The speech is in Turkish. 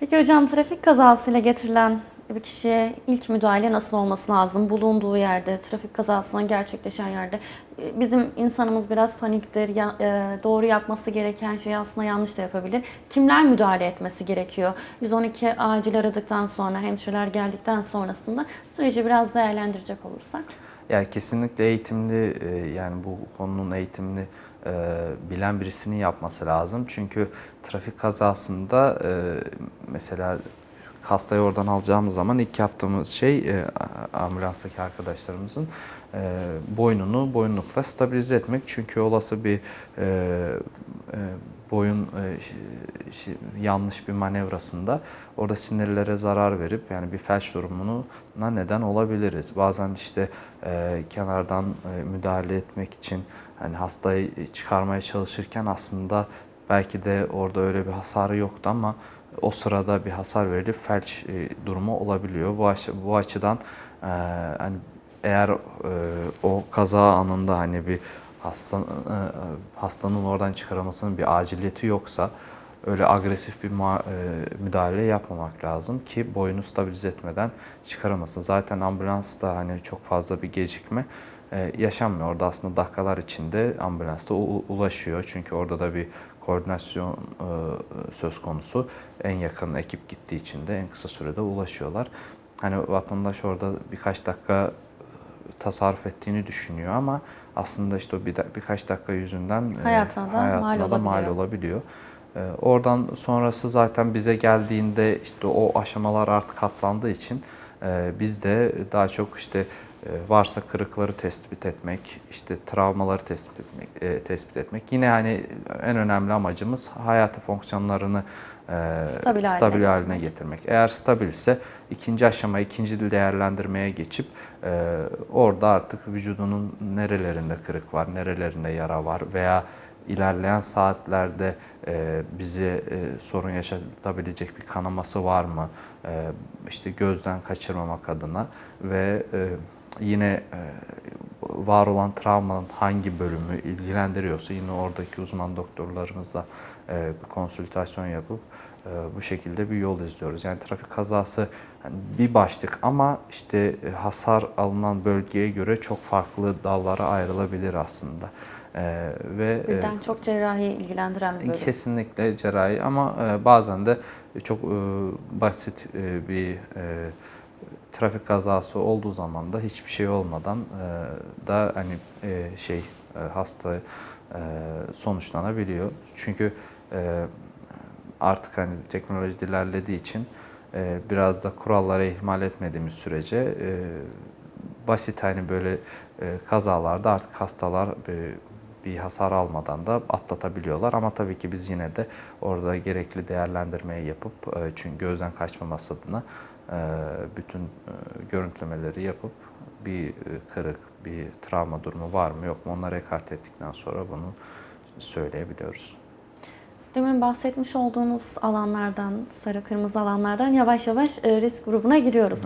Peki hocam trafik kazasıyla getirilen bir kişiye ilk müdahale nasıl olması lazım? Bulunduğu yerde, trafik kazasının gerçekleşen yerde. E, Bizim insanımız biraz paniktir. Ya- e, doğru yapması gereken şeyi aslında yanlış da yapabilir. Kimler müdahale etmesi gerekiyor? 112 acil aradıktan sonra, hemşireler geldikten sonrasında süreci biraz değerlendirecek olursak. Ya kesinlikle eğitimli e, yani bu konunun eğitimini e, bilen birisinin yapması lazım. Çünkü trafik kazasında e, mesela hastayı oradan alacağımız zaman ilk yaptığımız şey e, ambulanstaki arkadaşlarımızın e, boynunu boyunlukla stabilize etmek. Çünkü olası bir e, e, boyun e, şi- yanlış bir manevrasında orada sinirlere zarar verip yani bir felç durumuna neden olabiliriz. Bazen işte e, kenardan e, müdahale etmek için hani hastayı çıkarmaya çalışırken aslında belki de orada öyle bir hasarı yoktu ama o sırada bir hasar verilip felç e, durumu olabiliyor. Bu, aç- bu açıdan e, hani eğer e, o kaza anında hani bir hasta, e, hastanın oradan çıkarılmasının bir aciliyeti yoksa öyle agresif bir e, müdahale yapmamak lazım ki boyunu stabilize etmeden çıkaramasın. Zaten ambulansta hani çok fazla bir gecikme e, yaşanmıyor. Orada aslında dakikalar içinde ambulansta ulaşıyor. Çünkü orada da bir koordinasyon e, söz konusu. En yakın ekip gittiği için de en kısa sürede ulaşıyorlar. Hani vatandaş orada birkaç dakika tasarruf ettiğini düşünüyor ama aslında işte o bir da- birkaç dakika yüzünden e, Hayatına da mal hayatına da mal olabiliyor. olabiliyor. E, Oradan sonrası zaten bize geldiğinde işte o aşamalar artık atlandığı için e, biz de daha çok işte e, varsa kırıkları tespit etmek, işte travmaları tespit etmek, e, tespit etmek. Yine hani en önemli amacımız hayati fonksiyonlarını e, Stabil haline stabil haline getirmek. getirmek. Eğer stabilse ikinci aşama, ikinci değerlendirmeye geçip e, orada artık vücudunun nerelerinde kırık var, nerelerinde yara var veya ilerleyen saatlerde e, bize e, sorun yaşatabilecek bir kanaması var mı? E, işte gözden kaçırmamak adına ve e, yine e, var olan travmanın hangi bölümü ilgilendiriyorsa yine oradaki uzman doktorlarımızla e, bir konsültasyon yapıp e, bu şekilde bir yol izliyoruz. Yani trafik kazası hani bir başlık ama işte hasar alınan bölgeye göre çok farklı dallara ayrılabilir aslında. E, ve Birden çok cerrahi ilgilendiren bir bölüm. Kesinlikle cerrahi ama bazen de çok basit bir trafik kazası olduğu zaman da hiçbir şey olmadan e, da hani e, şey e, hasta e, sonuçlanabiliyor. Çünkü e, artık hani teknoloji ilerlediği için e, biraz da kurallara ihmal etmediğimiz sürece e, basit hani böyle e, kazalarda artık hastalar e, bir hasar almadan da atlatabiliyorlar. Ama tabii ki biz yine de orada gerekli değerlendirmeyi yapıp e, çünkü gözden kaçmaması adına bütün e, görüntülemeleri yapıp bir e, kırık, bir travma durumu var mı yok mu onları ekart ettikten sonra bunu söyleyebiliyoruz. Demin bahsetmiş olduğunuz alanlardan, sarı kırmızı alanlardan yavaş yavaş e, risk grubuna giriyoruz.